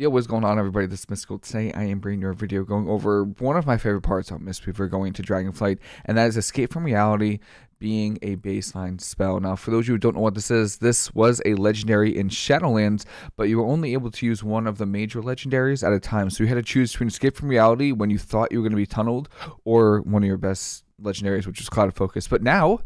Yo, what's going on, everybody? This is Mystical. Today, I am bringing you a video going over one of my favorite parts of Mistweaver going to Dragonflight, and that is Escape from Reality being a baseline spell. Now, for those of you who don't know what this is, this was a legendary in Shadowlands, but you were only able to use one of the major legendaries at a time. So you had to choose between Escape from Reality when you thought you were going to be tunneled, or one of your best legendaries, which was Clouded Focus. But now,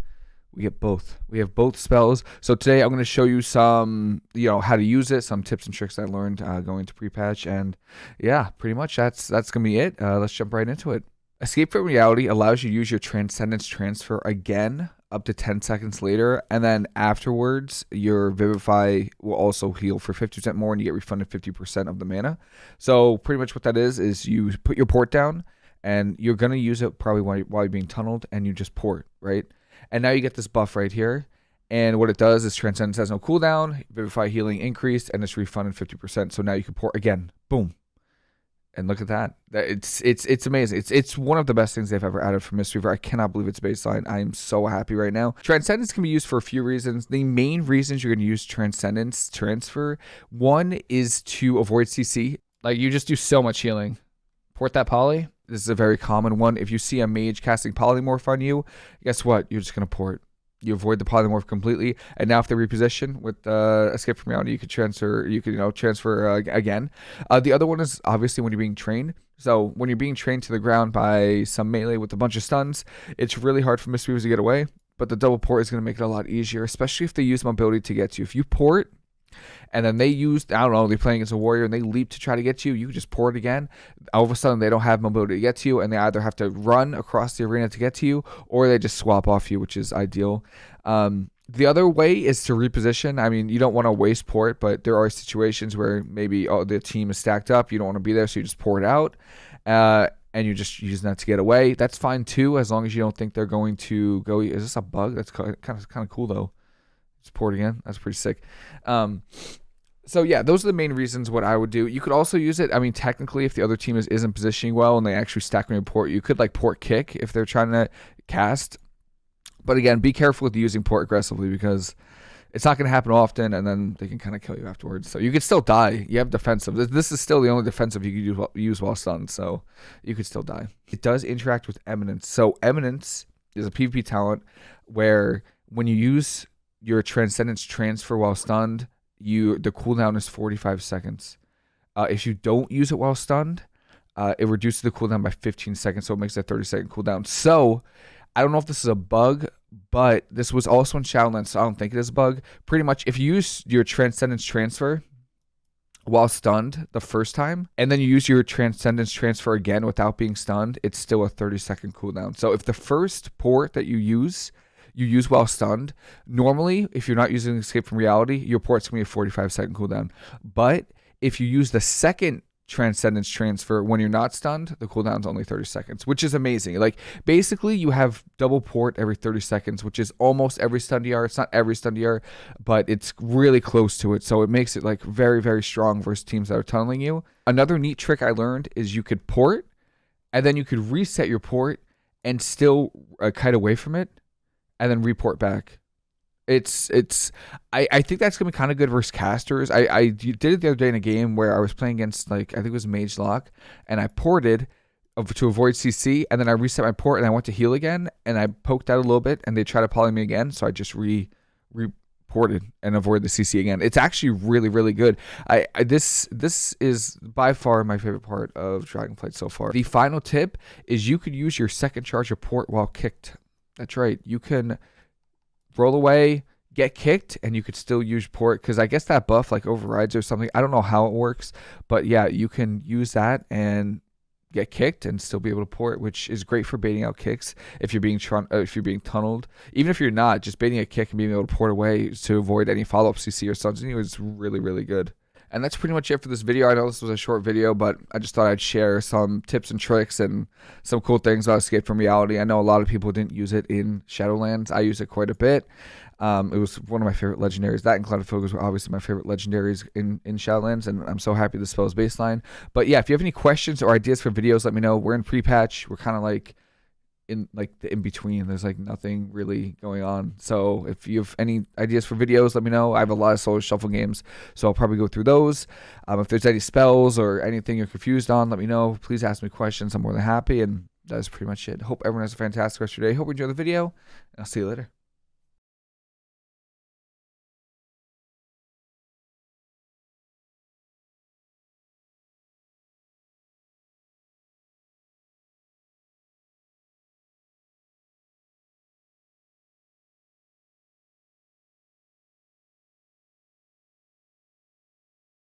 we get both. We have both spells. So today I'm going to show you some, you know, how to use it, some tips and tricks I learned uh, going to pre-patch, and yeah, pretty much that's that's going to be it. Uh, let's jump right into it. Escape from reality allows you to use your transcendence transfer again up to 10 seconds later, and then afterwards your vivify will also heal for 50% more, and you get refunded 50% of the mana. So pretty much what that is is you put your port down, and you're going to use it probably while you're being tunneled, and you just port right. And now you get this buff right here. And what it does is Transcendence has no cooldown, Vivify healing increased, and it's refunded 50%. So now you can pour again. Boom. And look at that. It's it's it's amazing. It's it's one of the best things they've ever added for Mistweaver. I cannot believe it's baseline. I am so happy right now. Transcendence can be used for a few reasons. The main reasons you're going to use Transcendence transfer, one is to avoid CC. Like you just do so much healing. Port that poly, this is a very common one. If you see a mage casting polymorph on you, guess what? You're just going to port. You avoid the polymorph completely, and now if they reposition with uh, escape from reality, you could transfer. You could you know transfer uh, again. Uh, the other one is obviously when you're being trained. So when you're being trained to the ground by some melee with a bunch of stuns, it's really hard for Mistweavers to get away. But the double port is going to make it a lot easier, especially if they use mobility to get you. If you port and then they used, I don't know, they're playing against a warrior and they leap to try to get to you, you just pour it again. All of a sudden, they don't have mobility to get to you, and they either have to run across the arena to get to you, or they just swap off you, which is ideal. Um, the other way is to reposition. I mean, you don't want to waste port, but there are situations where maybe oh, the team is stacked up. You don't want to be there, so you just pour it out. Uh, and you're just using that to get away. That's fine too, as long as you don't think they're going to go. Is this a bug? That's kind of kind of cool though. Pour again. That's pretty sick. Um, so yeah, those are the main reasons what I would do. You could also use it. I mean, technically, if the other team is isn't positioning well and they actually stack your port, you could like port kick if they're trying to cast. But again, be careful with using port aggressively because it's not going to happen often, and then they can kind of kill you afterwards. So you could still die. You have defensive. This is still the only defensive you could use while, use while stunned, so you could still die. It does interact with Eminence. So Eminence is a PvP talent where when you use your Transcendence transfer while stunned, you the cooldown is 45 seconds. Uh, if you don't use it while stunned, uh, it reduces the cooldown by 15 seconds, so it makes a 30 second cooldown. So I don't know if this is a bug, but this was also in Shadowlands, so I don't think it is a bug. Pretty much, if you use your Transcendence transfer while stunned the first time, and then you use your Transcendence transfer again without being stunned, it's still a 30 second cooldown. So if the first port that you use you use while stunned. Normally, if you're not using Escape from Reality, your port's gonna be a 45 second cooldown. But if you use the second transcendence transfer when you're not stunned the cooldown's only 30 seconds which is amazing. Like basically you have double port every 30 seconds which is almost every stun DR it's not every stun DR but it's really close to it. So it makes it like very very strong versus teams that are tunneling you. Another neat trick i learned is you could port and then you could reset your port and still uh, kite away from it and then report back. It's it's I, I think that's gonna be kind of good versus casters. I, I did it the other day in a game where I was playing against like I think it was Mage Lock, and I ported to avoid CC, and then I reset my port and I went to heal again, and I poked out a little bit, and they tried to poly me again, so I just re reported and avoid the CC again. It's actually really really good. I, I this this is by far my favorite part of Dragonflight so far. The final tip is you could use your second charge of port while kicked that's right. You can roll away, get kicked, and you could still use port because I guess that buff like overrides or something. I don't know how it works, but yeah, you can use that and get kicked and still be able to port, which is great for baiting out kicks if you're being uh, if you're being tunneled. Even if you're not, just baiting a kick and being able to port away to avoid any follow up CC or something is really really good. And that's pretty much it for this video. I know this was a short video, but I just thought I'd share some tips and tricks and some cool things about Escape from Reality. I know a lot of people didn't use it in Shadowlands. I use it quite a bit. Um, it was one of my favorite legendaries. That and Clouded Focus were obviously my favorite legendaries in, in Shadowlands, and I'm so happy this spell is baseline. But yeah, if you have any questions or ideas for videos, let me know. We're in pre-patch. We're kind of like in like the in between. There's like nothing really going on. So if you have any ideas for videos, let me know. I have a lot of solo shuffle games, so I'll probably go through those. Um, if there's any spells or anything you're confused on, let me know. Please ask me questions. I'm more than happy. And that is pretty much it. Hope everyone has a fantastic rest of your day. Hope you enjoy the video. And I'll see you later.